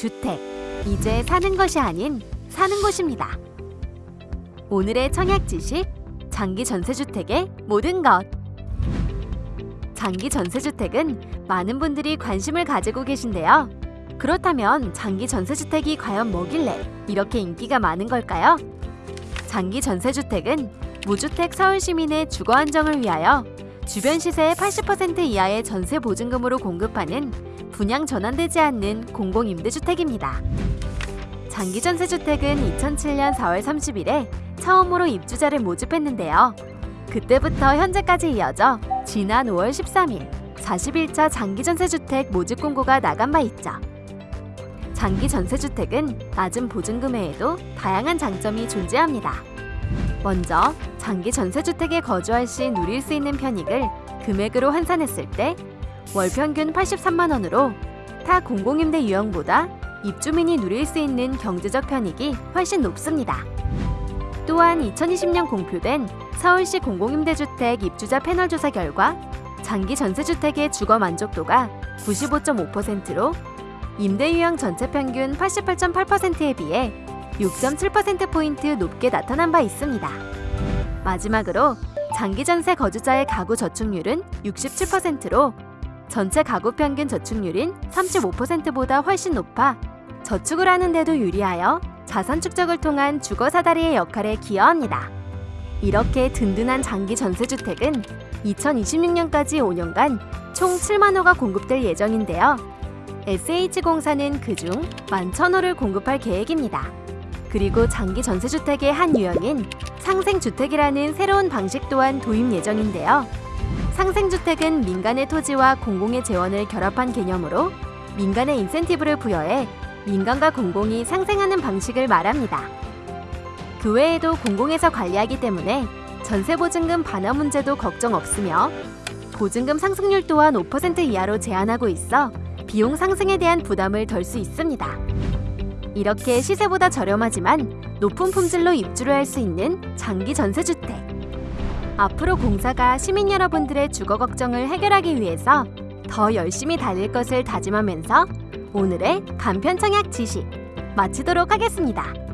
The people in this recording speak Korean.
주택. 이제 사는 것이 아닌 사는 곳입니다. 오늘의 청약 지식 장기 전세주택의 모든 것. 장기 전세주택은 많은 분들이 관심을 가지고 계신데요. 그렇다면 장기 전세주택이 과연 뭐길래 이렇게 인기가 많은 걸까요? 장기 전세주택은 무주택 서울 시민의 주거 안정을 위하여 주변 시세의 80% 이하의 전세 보증금으로 공급하는 분양 전환되지 않는 공공임대주택입니다. 장기 전세주택은 2007년 4월 30일에 처음으로 입주자를 모집했는데요. 그때부터 현재까지 이어져 지난 5월 13일 41차 장기 전세주택 모집 공고가 나간 바 있죠. 장기 전세주택은 낮은 보증금에도 다양한 장점이 존재합니다. 먼저 장기 전세주택에 거주할 시 누릴 수 있는 편익을 금액으로 환산했을 때 월 평균 83만 원으로 타 공공임대 유형보다 입주민이 누릴 수 있는 경제적 편익이 훨씬 높습니다. 또한 2020년 공표된 서울시 공공임대주택 입주자 패널 조사 결과 장기 전세주택의 주거 만족도가 95.5%로 임대 유형 전체 평균 88.8%에 비해 6.7%포인트 높게 나타난 바 있습니다. 마지막으로 장기 전세 거주자의 가구 저축률은 67%로 전체 가구 평균 저축률인 35%보다 훨씬 높아 저축을 하는데도 유리하여 자산 축적을 통한 주거 사다리의 역할에 기여합니다. 이렇게 든든한 장기 전세주택은 2026년까지 5년간 총 7만 호가 공급될 예정인데요. SH공사는 그중 11,000호를 공급할 계획입니다. 그리고 장기 전세주택의 한 유형인 상생주택이라는 새로운 방식 또한 도입 예정인데요. 상생주택은 민간의 토지와 공공의 재원을 결합한 개념으로 민간의 인센티브를 부여해 민간과 공공이 상생하는 방식을 말합니다. 그 외에도 공공에서 관리하기 때문에 전세보증금 반환 문제도 걱정 없으며 보증금 상승률 또한 5% 이하로 제한하고 있어 비용 상승에 대한 부담을 덜 수 있습니다. 이렇게 시세보다 저렴하지만 높은 품질로 입주를 할 수 있는 장기 전세주택. 앞으로 공사가 시민 여러분들의 주거 걱정을 해결하기 위해서 더 열심히 달릴 것을 다짐하면서 오늘의 간편 청약 지식 마치도록 하겠습니다.